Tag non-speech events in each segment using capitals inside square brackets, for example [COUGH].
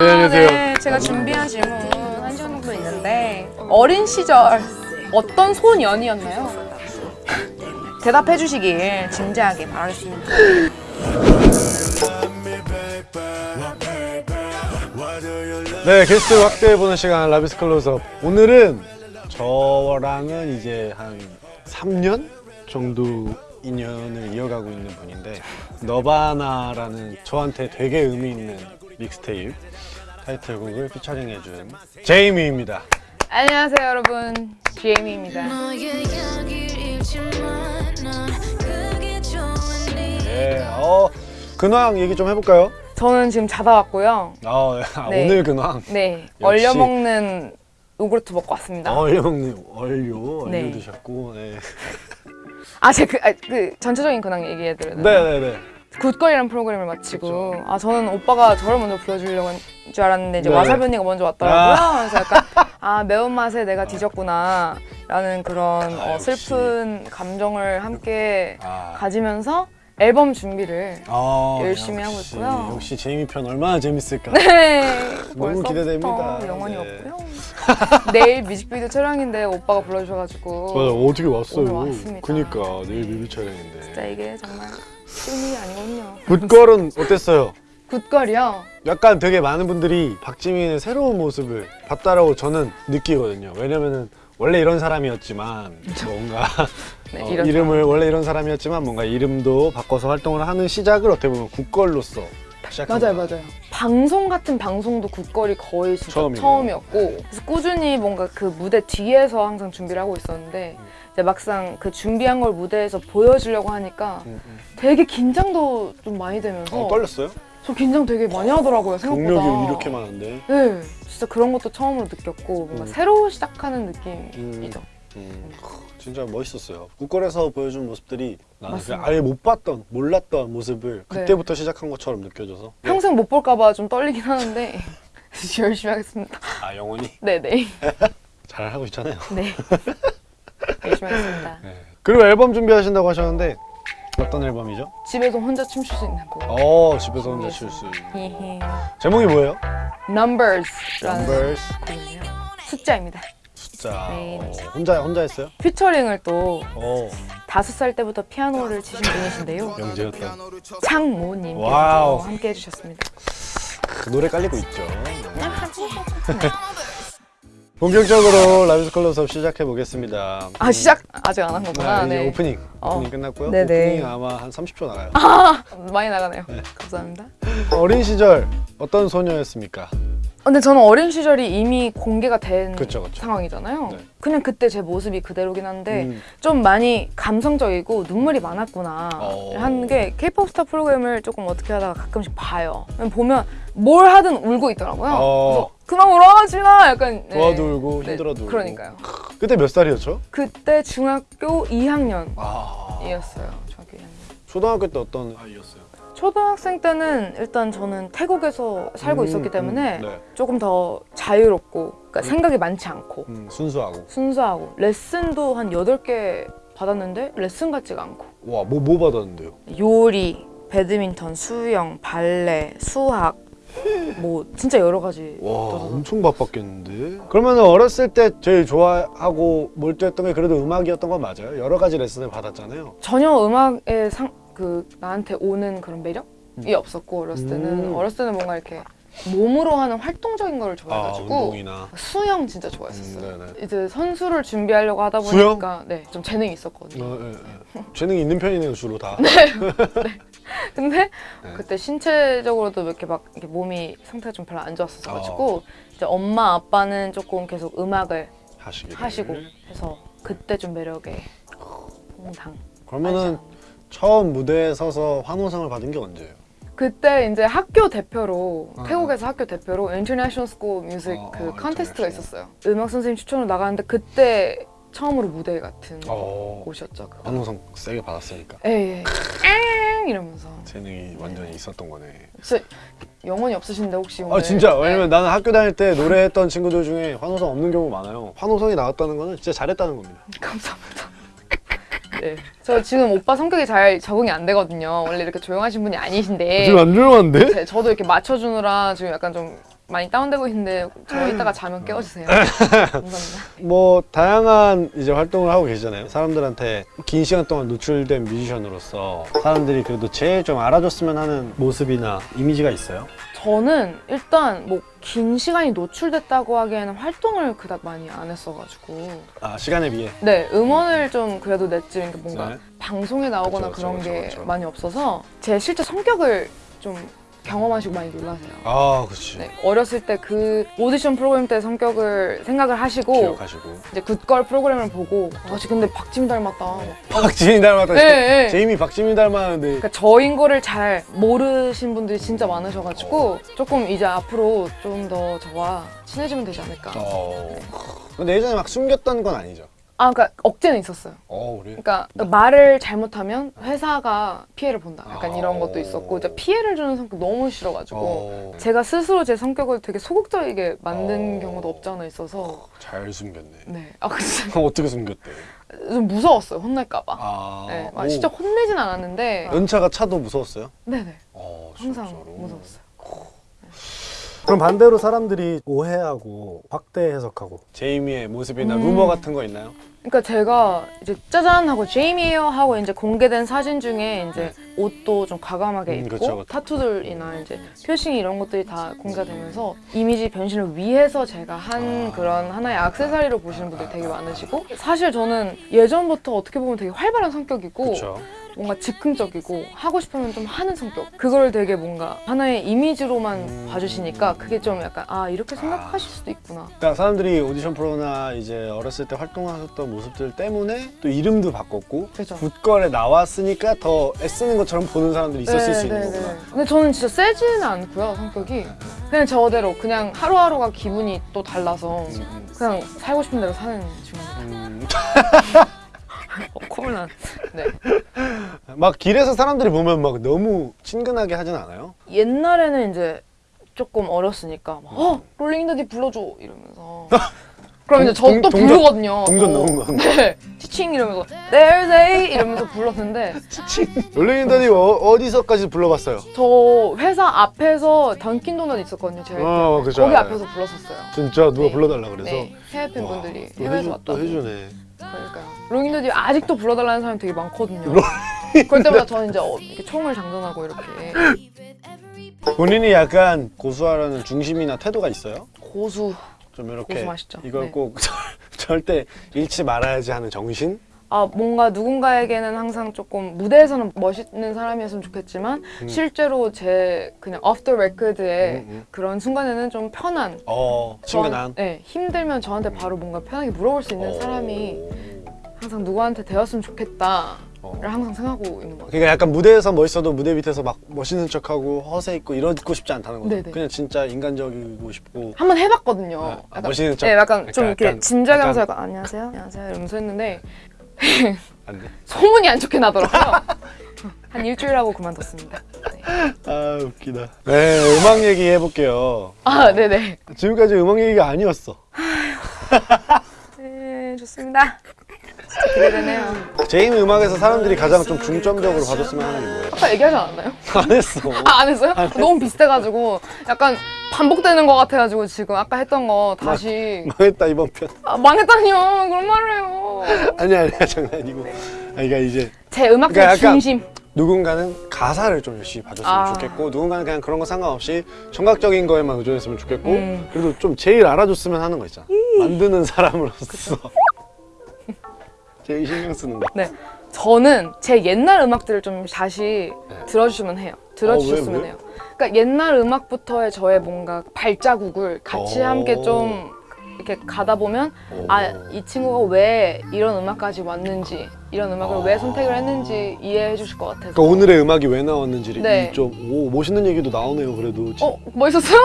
네, 안녕하세요. 네, 제가 준비한 질문 한 정도 있는데 어린 시절 어떤 소년이었나요? [LAUGHS] 대답해 주시길 진지하게 바라겠습니다. 네, 게스트 확대해보는 시간 라비스 클로즈업. 오늘은 저랑은 이제 한 3년 정도 인연을 이어가고 있는 분인데 너바나라는 저한테 되게 의미 있는 믹스테이프 타이틀곡을 피처링해준 제이미입니다. 안녕하세요 여러분 제이미입니다. 네, 어, 근황 얘기 좀 해볼까요? 저는 지금 자다 왔고요. 아, 아, 네. 오늘 근황. 네. 얼려 먹는 요구르트 먹고 왔습니다. 얼려 먹는 얼려, 얼려 네. 드셨고. 네. 아, 제가 그, 아, 그 전체적인 근황 얘기해 드려요. 네 네 네. 굿걸이라는 프로그램을 마치고 아 저는 오빠가 저를 먼저 불러주려고 한 줄 알았는데 이제 네. 와사비 언니가 먼저 왔더라고요. 그래서 약간 아 매운맛에 내가 뒤졌구나 라는 그런 아, 어. 슬픈 감정을 함께 아. 가지면서 앨범 준비를 아, 열심히 하고 역시, 있고요. 역시 제이미 편 얼마나 재밌을까. 네 너무 기대됩니다. 영원히 네. 없고요. 내일 뮤직비디오 촬영인데 오빠가 불러주셔가지고 맞아 어떻게 왔어요? 왔습니다. 그니까 내일 뮤비 촬영인데. 진짜 이게 정말 일이 아니거든요. 굿걸은 어땠어요? 굿걸이요? 약간 되게 많은 분들이 박지민의 새로운 모습을 봤다라고 저는 느끼거든요. 왜냐면은 원래 이런 사람이었지만 뭔가 [LAUGHS] 네, 어, 이름을 원래 이런 사람이었지만 뭔가 이름도 바꿔서 활동을 하는 시작을 어떻게 보면 굿걸로서 시작한 맞아요. 맞아요. 방송 같은 방송도 굿걸이 거의 진짜 처음이고. 처음이었고 그래서 꾸준히 뭔가 그 무대 뒤에서 항상 준비를 하고 있었는데 음. 이제 막상 그 준비한 걸 무대에서 보여주려고 하니까 음, 음. 되게 긴장도 좀 많이 되면서 어, 떨렸어요? 저 긴장 되게 많이 하더라고요 생각보다. 경력이 이렇게 많은데. 네, 진짜 그런 것도 처음으로 느꼈고 뭔가 음. 새로 시작하는 느낌이죠. 음, 진짜 멋있었어요. 굿걸에서 보여준 모습들이 나는 맞습니다. 그냥 아예 못 봤던, 몰랐던 모습을 네. 그때부터 시작한 것처럼 느껴져서. 평생 못 볼까 봐 좀 떨리긴 하는데 [LAUGHS] 열심히 하겠습니다. 아 영원히 네네. 잘 하고 있잖아요. 네. [LAUGHS] 열심히 하겠습니다. 네. 그리고 앨범 준비하신다고 하셨는데 어떤 앨범이죠? 집에서 혼자 춤출 수 있는 곡. 어 집에서 혼자 칠수 있는. 히히. 제목이 뭐예요? Numbers라는 Numbers 곡이에요. 숫자입니다. 숫자. 네. 어, 혼자 혼자 했어요? 피처링을 또어 다섯 살 때부터 피아노를 치신 분이신데요. 영재였던. 와우. 함께 해주셨습니다. 그 노래 깔리고 있죠. 네. 본격적으로 라비스 클로즈업 시작해 보겠습니다. 아 시작 아직 안 한 거구나. 네, 이제 네. 오프닝 어. 오프닝 끝났고요. 네네. 오프닝 아마 한 30초 나가요. 많이 나가네요. 네. 감사합니다. 어린 시절 어떤 소녀였습니까? 근데 저는 어린 시절이 이미 공개가 된 그쵸, 그쵸. 상황이잖아요. 네. 그냥 그때 제 모습이 그대로긴 한데 음, 좀 많이 감성적이고 눈물이 많았구나 어. 하는 게 케이팝 스타 프로그램을 조금 어떻게 하다가 가끔씩 봐요. 보면 뭘 하든 울고 있더라고요. 어. 그래서 그만 울어하지 마! 약간 네. 좋아도 울고 네, 힘들어도 울고. 그러니까요. 그때 몇 살이었죠? 그때 중학교 2학년이었어요. 아 중학교 2학년. 초등학교 때 어떤 아이였어요? 초등학생 때는 일단 저는 태국에서 살고 음, 있었기 때문에 음, 네. 조금 더 자유롭고 그러니까 생각이 많지 않고 음, 순수하고 순수하고 레슨도 한 8개 받았는데 레슨 같지가 않고 와뭐 뭐 받았는데요? 요리, 배드민턴, 수영, 발레, 수학 뭐 진짜 여러 가지 와 떠서. 엄청 바빴겠는데? 그러면 어렸을 때 제일 좋아하고 몰두했던 게 그래도 음악이었던 건 맞아요? 여러 가지 레슨을 받았잖아요 전혀 음악에 상, 그 나한테 오는 그런 매력이 음. 없었고 어렸을 때는 음. 어렸을 때는 뭔가 이렇게 몸으로 하는 활동적인 걸아 좋아해가지고 운동이나 수영 진짜 좋아했었어요. 음. 이제 선수를 준비하려고 하다? 보니까 네, 좀 재능이 있었거든요. 어, 예, 예. 재능이 있는 편이네요 주로 다 [LAUGHS] 근데 네. 그때 신체적으로도 이렇게 막 이렇게 몸이 상태가 좀 별로 안 좋았었어 어. 가지고 이제 엄마 아빠는 조금 계속 음악을 하시기 하시고 해서 그때 좀 매력에 퐁당. 그러면은 처음 무대에 서서 환호성을 받은 게 언제예요? 그때 이제 학교 대표로 어, 태국에서 학교 대표로 international school music 어, 그 어, contest가 international. 있었어요. 음악 선생님 추천으로 나가는데 그때 처음으로 무대 같은 어 곳이었죠. 그거. 환호상 세게 받았으니까 에이, 엥 이러면서 재능이 완전히 있었던 거네 진짜 영혼이 없으신데 혹시 오늘 아 진짜 네. 왜냐면 나는 학교 다닐 때 노래했던 친구들 중에 환호성 없는 경우 많아요 환호성이 나왔다는 거는 진짜 잘했다는 겁니다 [LAUGHS] 감사합니다. 네, 저 지금 오빠 성격이 잘 적응이 안 되거든요. 원래 이렇게 조용하신 분이 아니신데 안 조용한데? 제- 저도 이렇게 맞춰주느라 지금 약간 좀 많이 다운되고 있는데 저 이따가 자면 깨워주세요. 감사합니다. [LAUGHS] 뭐 다양한 이제 활동을 하고 계시잖아요. 사람들한테 긴 시간 동안 노출된 뮤지션으로서 사람들이 그래도 제일 좀 알아줬으면 하는 모습이나 이미지가 있어요. 저는 일단 뭐 긴 시간이 노출됐다고 하기에는 활동을 그닥 많이 안 했어가지고 아 시간에 비해. 네 음원을 좀 그래도 냈지 뭔가 네. 방송에 나오거나 그쵸, 그런 그쵸, 게 그쵸, 그쵸. 많이 없어서 제 실제 성격을 좀 경험하시고 많이 놀라세요. 아 그렇지. 네, 어렸을 때 그 오디션 프로그램 때 성격을 생각을 하시고 기억하시고. 이제 굿걸 프로그램을 보고 아씨 근데 박지민 닮았다. [LAUGHS] 박지민 닮았다. 네, 네. 제이미 박지민 닮았는데. 그러니까 저인 거를 잘 모르신 분들이 진짜 많으셔가지고 조금 이제 앞으로 좀 더 저와 친해지면 되지 않을까. 어. 근데 예전에 막 숨겼던 건 아니죠. 아, 그러니까 억제는 있었어요. 어 그래. 그러니까 말을 잘못하면 회사가 피해를 본다. 약간 이런 아. 것도 있었고, 이제 피해를 주는 성격 너무 싫어가지고 어. 제가 스스로 제 성격을 되게 소극적이게 만든 어. 경우도 없지 않아 있어서 잘 숨겼네. 네, 아 그럼 어떻게 숨겼대? 좀 무서웠어요. 혼날까봐. 아. 네, 막 오. 진짜 혼내진 않았는데, 연차가 차도 무서웠어요? 네네, 어, 항상 진짜로? 무서웠어요. 그럼 반대로 사람들이 오해하고 확대 해석하고 제이미의 모습이나 음. 루머 같은 거 있나요? 그러니까 제가 이제 짜잔 하고 제이미예요 하고 이제 공개된 사진 중에 이제 옷도 좀 과감하게 음, 입고 그쵸, 그쵸. 타투들이나 이제 표싱 이런 것들이 다 공개가 되면서 이미지 변신을 위해서 제가 한 아. 그런 하나의 액세서리로 보시는 분들이 되게 많으시고 사실 저는 예전부터 어떻게 보면 되게 활발한 성격이고 그렇죠. 뭔가 즉흥적이고 하고 싶으면 좀 하는 성격 그걸 되게 뭔가 하나의 이미지로만 음. 봐주시니까 그게 좀 약간 아 이렇게 생각하실 수도 있구나 그러니까 사람들이 오디션 프로나 이제 어렸을 때 활동하셨던 모습들 때문에 또 이름도 바꿨고 그죠. 굿걸에 나왔으니까 더 애쓰는 것처럼 보는 사람들이 있었을 수 있는 네, 네, 거구나. 네. 근데 저는 진짜 세지는 않고요 성격이 그냥 저대로 그냥 하루하루가 기분이 또 달라서 음, 음. 그냥 살고 싶은 대로 사는 중입니다. 음, [LAUGHS] 어, 콜난. 네. 막 길에서 사람들이 보면 막 너무 친근하게 하진 않아요? 옛날에는 이제 조금 어렸으니까 막, 어 롤링더디 불러줘 이러면서. [LAUGHS] 그럼 이제 저 동- 또 부르거든요. 동전 어. 넣은 거. 네. 치칭 이러면서 There's a 이러면서 불렀는데 롤링인더니 어, 어디서까지 불러봤어요? 저 회사 앞에서 던킨 도넛 있었거든요. 제가 어, 그죠. 거기 알아요. 앞에서 불렀었어요. 진짜 누가 네. 불러달라 그래서 네. 해외 와, 팬분들이 또 해외에서 왔다고. 또 해주네. 그러니까요. 롱인더디 아직도 불러달라는 사람이 되게 많거든요. 그럴 때마다 저는 이제 어, 이렇게 총을 장전하고 이렇게 본인이 약간 고수하려는 중심이나 태도가 있어요? 고수. 좀 이렇게 고수 맛있죠. 이걸 네. 꼭 [LAUGHS] 절대 잃지 말아야지 하는 정신? 아 뭔가 누군가에게는 항상 조금 무대에서는 멋있는 사람이었으면 좋겠지만 음. 실제로 제 그냥 off the record의 음, 음. 그런 순간에는 좀 편한. 어 친근한. 네 힘들면 저한테 바로 뭔가 편하게 물어볼 수 있는 어. 사람이 항상 누구한테 되었으면 좋겠다를 어. 항상 생각하고 있는 것 같아요. 그러니까 약간 무대에서 멋있어도 무대 밑에서 막 멋있는 척하고 허세 있고 이러고 싶지 않다는 거죠. 네네. 그냥 진짜 인간적이고 싶고. 한 번 해봤거든요. 아, 약간 멋있는 척. 네, 약간 좀 약간- 이렇게 진지하게 하면서 약간 안녕하세요, 안녕하세요 이러면서 했는데 안 돼. 소문이 안 좋게 나더라고요. [LAUGHS] 한 일주일 하고 그만뒀습니다. 네. 아 웃기다. 네 음악 얘기 해볼게요. 아, 네네. 지금까지 음악 얘기가 아니었어. 네, 좋습니다. 진짜 기대되네요. 제이미 음악에서 사람들이 가장 좀 중점적으로 봐줬으면 하는 게 뭐예요? 아까 얘기하지 않았나요? 안 했어. [LAUGHS] 아, 안 했어요? 너무 비슷해가지고 약간 반복되는 것 같아가지고 지금 아까 했던 거 다시 망 했다 이번 편. 아, 망했다니요. 그런 말을 해요. 아니야 아니야 장난이고. 아 그러니까 이제 제 음악적 그러니까 중심. 누군가는 가사를 좀 열심히 봐줬으면 아. 좋겠고 누군가는 그냥 그런 거 상관없이 청각적인 거에만 의존했으면 좋겠고 음. 그래도 좀 제일 알아줬으면 하는 거 있잖아 만드는 사람으로서 제일 신경 쓰는 거 네. 저는 제 옛날 음악들을 좀 다시 네. 들어주시면 해요. 들어주셨으면 어, 왜, 왜? 해요. 그러니까 옛날 음악부터의 저의 뭔가 발자국을 같이 오. 함께 좀 이렇게 가다 보면 오. 아이 친구가 왜 이런 음악까지 왔는지 이런 음악을 아. 왜 선택을 했는지 이해해 주실 것 같아서 그러니까 오늘의 음악이 왜 나왔는지를 네. 좀 오 멋있는 얘기도 나오네요 그래도 어 멋있었어요?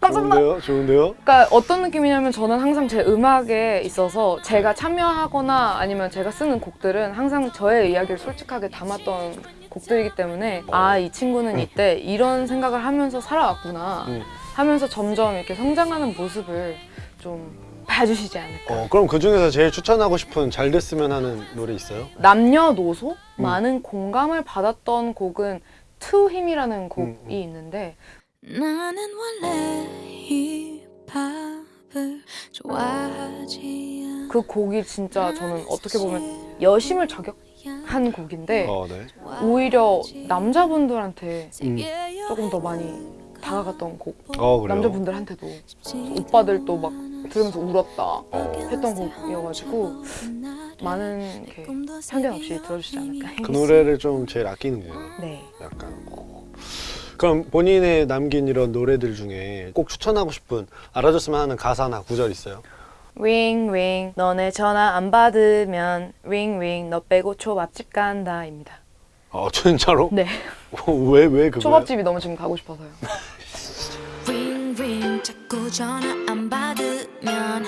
감사합니다. 좋은데요 좋은데요 그러니까 어떤 느낌이냐면 저는 항상 제 음악에 있어서 제가 참여하거나 아니면 제가 쓰는 곡들은 항상 저의 이야기를 솔직하게 담았던 곡들이기 때문에 아이 친구는 이때 이런 생각을 하면서 살아왔구나 음. 하면서 점점 이렇게 성장하는 모습을 좀 봐주시지 않을까 어, 그럼 그 중에서 제일 추천하고 싶은 잘 됐으면 하는 노래 있어요? 남녀노소 음. 많은 공감을 받았던 곡은 To Him이라는 곡이 음, 음. 있는데 나는 원래 힙합을 좋아하지 그 곡이 진짜 저는 어떻게 보면 여심을 저격한 곡인데 어, 네. 오히려 남자분들한테 음. 조금 더 많이 다가갔던 곡. 어. 남자분들한테도 오빠들도 막 들으면서 울었다 했던 곡이어가지고 많은 편견 없이 들어주시지 않을까. 그 노래를 좀 제일 아끼는구나. 네. 약간. 어. 그럼 본인의 남긴 이런 노래들 중에 꼭 추천하고 싶은 알아줬으면 하는 가사나 구절 있어요? 윙윙 너네 전화 안 받으면 윙윙 너 빼고 초밥집 간다입니다. 어, [LAUGHS] 진짜로? 네. 왜, 왜 그거? 초밥집이 너무 지금 가고 싶어서요. [LAUGHS] 자꾸 전화 안 받으면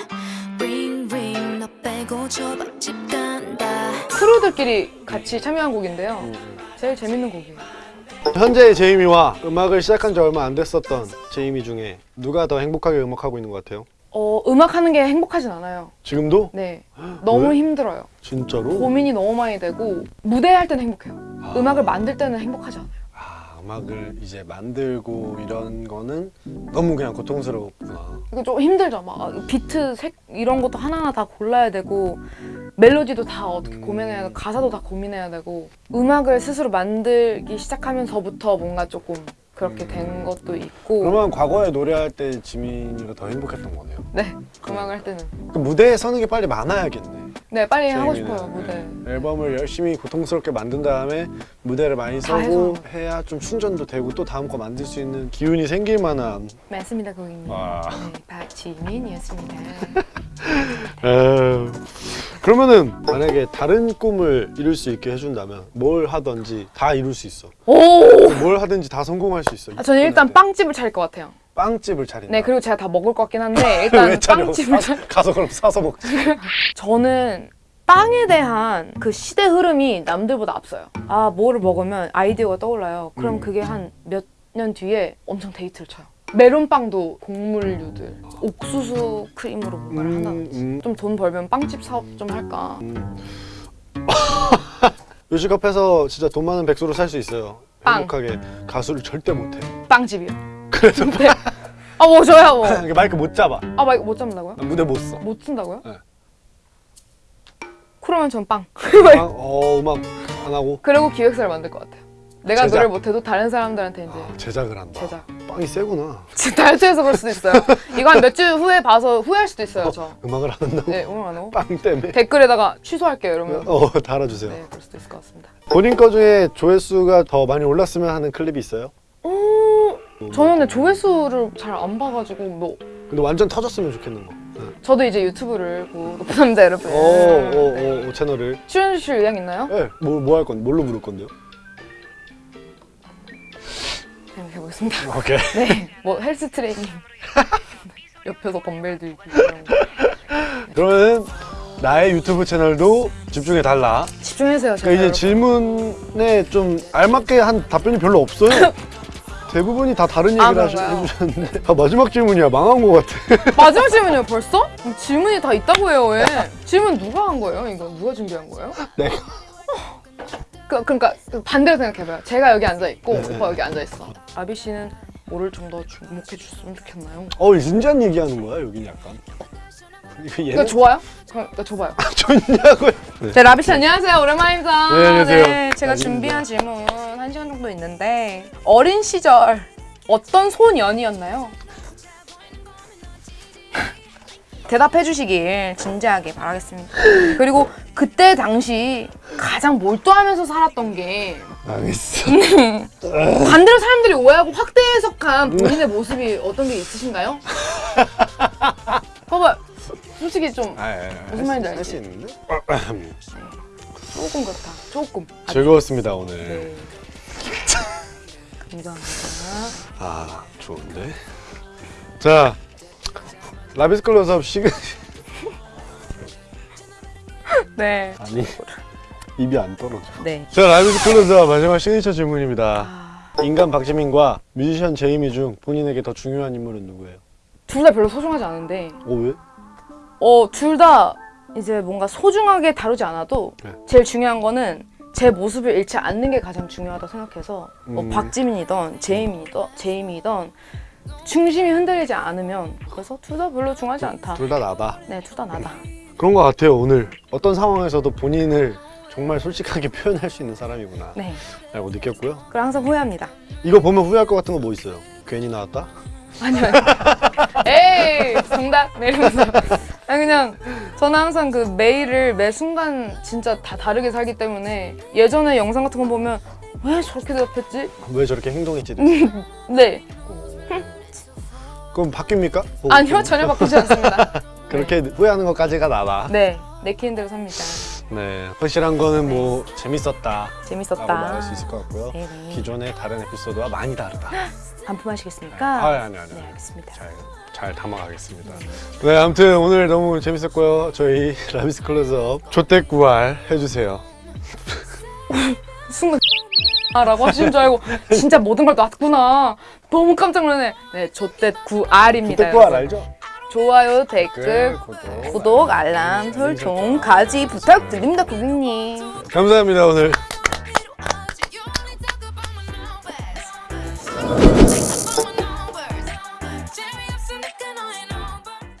링링 너 빼고 초밥집 간다 크루들끼리 같이 참여한 곡인데요. 음. 제일 재밌는 곡이에요. 현재의 제이미와 음악을 시작한 지 얼마 안 됐었던 제이미 중에 누가 더 행복하게 음악하고 있는 것 같아요? 어, 음악 하는 게 행복하진 않아요. 지금도? 네. 너무 왜? 힘들어요. 진짜로? 고민이 너무 많이 되고 무대 할 때는 행복해요. 아. 음악을 만들 때는 행복하지 않아요. 아, 음악을 이제 만들고 이런 거는 너무 그냥 고통스럽구나. 이거 좀 힘들죠. 막 비트, 색 이런 것도 하나하나 다 골라야 되고 멜로디도 다 어떻게 음. 고민해야 되고 가사도 다 고민해야 되고 음악을 스스로 만들기 시작하면서부터 뭔가 조금 그렇게 된 것도 있고 음. 그러면 과거에 노래할 때 지민이가 더 행복했던 거네요. 네 음악을 할 때는 그 무대에 서는 게 빨리 많아야겠네. 네 빨리 하고. 싶어요 무대 네. 앨범을 열심히 고통스럽게 만든 다음에 무대를 많이 다 서고 해서. 해야 좀 충전도 되고 또 다음 거 만들 수 있는 기운이 생길 만한. 맞습니다 고객님 와. 네, 박지민이었습니다 [LAUGHS] 에휴. 그러면은 만약에 다른 꿈을 이룰 수 있게 해준다면 뭘 하든지 다 이룰 수 있어. 오! 뭘 하든지 다 성공할 수 있어. 아, 저는 일단 빵집을 차릴 것 같아요 빵집을 차린다. 네 그리고 제가 다 먹을 것 같긴 한데 [LAUGHS] 일단? 빵집을 사- 차... 가서 그럼 사서 먹지. [LAUGHS] 저는 빵에 대한 그 시대 흐름이 남들보다 앞서요. 아, 뭐를 먹으면 아이디어가 떠올라요. 그럼 음. 그게 한 몇 년 뒤에 엄청 대히트를 쳐요. 메론빵도 곡물류들, 옥수수 크림으로 뭔가를 한다든지. 음. 좀 돈 벌면 빵집 사업 좀 할까. 음. [LAUGHS] 요식업해서 진짜 돈 많은 백수로 살 수 있어요. 빵. 행복하게 가수를 절대 못해. 빵집이요. 그래도 네. 아, 뭐 저야 뭐. [LAUGHS] 마이크 못 잡아. 아, 막못 잡는다고요? 무대 못 써. 못 쓴다고요? 네. 그러면 전 빵. [LAUGHS] 아, 어 음악 안 하고 그리고 기획사를 만들 것 같아요. 내가 제작. 노래를 못해도 다른 사람들한테 이제 아, 제작을 한다. 제작. 빵이 세구나. [LAUGHS] 다이어트해서 그럴 수도 있어요. 이거 한 몇 주 후에 봐서 후회할 수도 있어요, 저. 음악을 안 한다고 네, 오늘 안 하고. 빵 때문에. 댓글에다가 취소할게요, 이러면. 어 달아주세요. 네, 그럴 수도 있을 것 같습니다. 본인 거 중에 조회수가 더 많이 올랐으면 하는 클립이 있어요? 오, 저는 근데 조회수를 잘 안 봐가지고 뭐 근데 완전 터졌으면 좋겠는 거. 네. 저도 이제 유튜브를 보고 높은 남자 여러분 오, 오, 오, 채널을. 출연해 주실 의향 있나요? 네, 뭐 할 건데? 뭘로 부를 건데요? 생각해 보겠습니다. 오케이. [LAUGHS] 네, 뭐 헬스 트레이닝 [LAUGHS] 옆에서 덤벨 거 그러면 나의 유튜브 채널도 집중해 달라. 집중해주세요. 그러니까 이제 질문에 좀 알맞게 한 답변이 별로 없어요. [LAUGHS] 대부분이 다 다른 아, 얘기를 하시- 그런가요? 해주셨는데 아, 마지막 질문이야 망한 것 같아. [LAUGHS] 마지막 질문이요, 벌써? 질문이 다 있다고 해요, 왜? 질문 누가 한 거예요? 이거 누가 준비한 거예요? 내가. 그, 그러니까 그 반대로 생각해봐요. 제가 여기 앉아 있고 네, 네. 오빠 여기 앉아 있어. 아비 씨는 뭐를 좀 더 주목해 줬으면 좋겠나요? 어 진지한 얘기하는 거야 여긴 약간. 이거 이거 얘는 좋아요? 그럼 이거 줘봐요. 좋냐고요? 네. 네, 라비 씨 안녕하세요. 오랜만입니다. 네, 안녕하세요. 제가 아닙니다. 준비한 질문 한 시간 정도 있는데 어린 시절 어떤 소년이었나요? [LAUGHS] 대답해 주시길 진지하게 바라겠습니다. 그리고 그때 당시 가장 몰두하면서 살았던 게 망했어. [LAUGHS] 반대로 사람들이 오해하고 확대 해석한 본인의 모습이 어떤 게 있으신가요? [LAUGHS] 봐봐, 솔직히 좀 아, 아, 아, 무슨 말인지 할 알지? 수 있는데? 조금 그렇다. 조금. 즐거웠습니다 오늘. 네. 감사합니다. 아 좋은데. 자 라비스 클로즈업 시간 [LAUGHS] 네. 아니 입이 안 떨어져. 네. 자 라비스 클로즈업 마지막 시그니처 질문입니다. 아, 인간 박지민과 뮤지션 제이미 중 본인에게 더 중요한 인물은 누구예요? 둘 다 별로 소중하지 않은데, 어 왜? 어, 둘다 이제 뭔가 소중하게 다루지 않아도 네. 제일 중요한 거는 제 모습을 잃지 않는 게 가장 중요하다 생각해서 뭐 음. 박지민이던 제이미던 제이미던 중심이 흔들리지 않으면 그래서 둘 다 별로 중요하지 않다. 둘 다 나다. 네, 둘 다 나다. 그런 것 같아요 오늘 어떤 상황에서도 본인을 정말 솔직하게 [LAUGHS] 표현할 수 있는 사람이구나 네, 라고 느꼈고요 그걸 항상 후회합니다. 이거 보면 후회할 것 같은 거 뭐 있어요? 괜히 나왔다? 아니요. [LAUGHS] 에이, 정답. 네, 이러면서. 아니, 저는 항상 그 매일을 매 순간 진짜 다 다르게 살기 때문에 예전에 영상 같은 거 보면 왜 저렇게 대답했지? 왜 저렇게 행동했지? 네. 그럼 바뀝니까? 뭐 아니요, 전혀 바꾸지 않습니다. [LAUGHS] 그렇게 후회하는 것까지가 나다 네, 내키는 대로 삽니다. 네 확실한 거는 뭐 재밌었다 라고 재밌었다. 말할 수 있을 것 같고요 네네. 기존의 다른 에피소드와 많이 다르다 반품하시겠습니까? 아 아니 아니 네, 아니 알겠습니다. 잘, 잘 담아가겠습니다 네 아무튼 오늘 너무 재밌었고요 저희 [LAUGHS] 라비스 클로즈업 조태구알 해주세요 순간 아 라고 하시는 줄 알고 진짜 모든 걸 놨구나. 너무 깜짝 놀라네. 네, 조댓 9R입니다. 조태구알 알죠? 좋아요, 댓글, 구독 구독, 알람 설정 까지 부탁드립니다, 고객님. 감사합니다 오늘